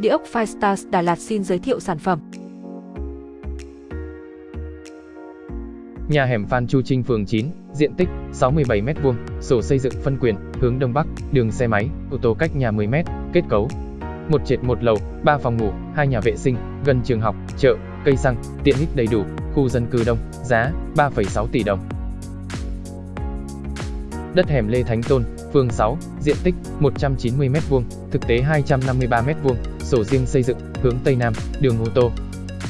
Địa ốc Firestars Đà Lạt xin giới thiệu sản phẩm. Nhà hẻm Phan Chu Trinh phường 9, diện tích 67m2, sổ xây dựng phân quyền, hướng đông bắc, đường xe máy, ô tô cách nhà 10m, kết cấu. Một trệt một lầu, 3 phòng ngủ, 2 nhà vệ sinh, gần trường học, chợ, cây xăng, tiện ích đầy đủ, khu dân cư đông, giá 3,6 tỷ đồng. Đất hẻm Lê Thánh Tôn, phường 6, diện tích 190m2, thực tế 253m2, sổ riêng xây dựng, hướng Tây Nam, đường ô tô.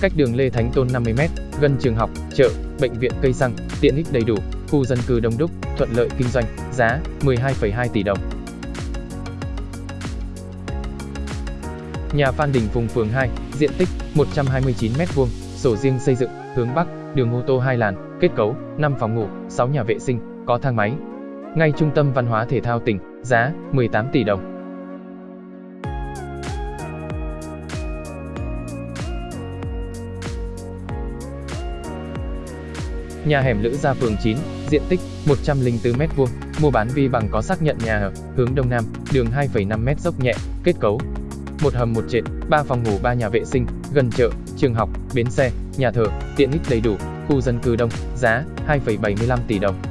Cách đường Lê Thánh Tôn 50m, gần trường học, chợ, bệnh viện cây xăng, tiện ích đầy đủ, khu dân cư đông đúc, thuận lợi kinh doanh, giá 12,2 tỷ đồng. Nhà Phan Đình Phùng phường 2, diện tích 129m2, sổ riêng xây dựng, hướng Bắc, đường ô tô 2 làn, kết cấu 5 phòng ngủ, 6 nhà vệ sinh, có thang máy. Ngay trung tâm văn hóa thể thao tỉnh, giá 18 tỷ đồng. Nhà hẻm Lữ Gia phường 9, diện tích 104m2, mua bán vi bằng có xác nhận nhà ở, hướng đông nam, đường 2,5m dốc nhẹ, kết cấu. Một hầm một trệt, 3 phòng ngủ 3 nhà vệ sinh, gần chợ, trường học, bến xe, nhà thờ, tiện ích đầy đủ, khu dân cư đông, giá 2,75 tỷ đồng.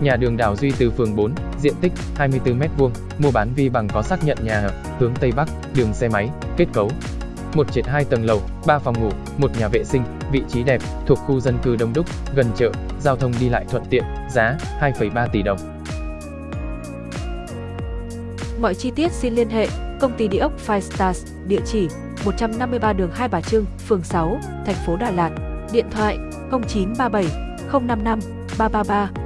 Nhà đường Đào Duy từ phường 4, diện tích 24m2, mua bán vi bằng có xác nhận nhà ở, hướng Tây Bắc, đường xe máy, kết cấu, một trệt hai tầng lầu, 3 phòng ngủ, một nhà vệ sinh, vị trí đẹp, thuộc khu dân cư đông đúc, gần chợ, giao thông đi lại thuận tiện, giá 2,3 tỷ đồng. Mọi chi tiết xin liên hệ công ty địa ốc Five Stars, địa chỉ 153 đường Hai Bà Trưng, phường 6, thành phố Đà Lạt, điện thoại 0937 055 333